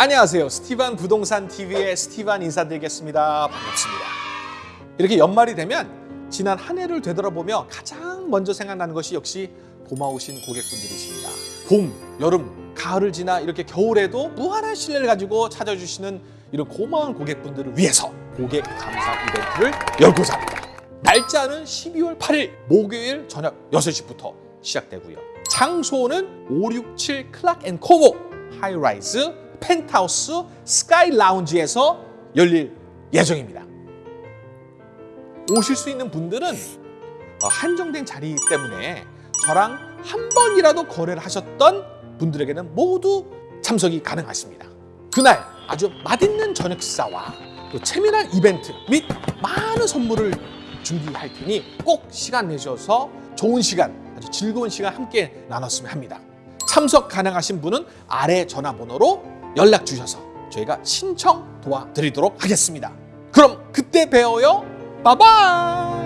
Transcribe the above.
안녕하세요. 스티반 부동산 TV의 스티반 인사드리겠습니다. 반갑습니다. 이렇게 연말이 되면 지난 한 해를 되돌아보며 가장 먼저 생각나는 것이 역시 고마우신 고객분들이십니다. 봄, 여름, 가을을 지나 이렇게 겨울에도 무한한 신뢰를 가지고 찾아주시는 이런 고마운 고객분들을 위해서 고객 감사 이벤트를 열고자 합니다. 날짜는 12월 8일 목요일 저녁 6시부터 시작되고요. 장소는 567 Clarke and Como high-rise 펜트하우스 스카이 라운지에서 열릴 예정입니다. 오실 수 있는 분들은 어, 한정된 자리 때문에 저랑 한 번이라도 거래를 하셨던 분들에게는 모두 참석이 가능하십니다. 그날 아주 맛있는 저녁 식사와 또 재미난 이벤트 및 많은 선물을 준비할 테니 꼭 시간 내셔서 좋은 시간, 아주 즐거운 시간 함께 나눴으면 합니다. 참석 가능하신 분은 아래 전화번호로 연락 주셔서 저희가 신청 도와드리도록 하겠습니다. 그럼 그때 봬요. 빠바이!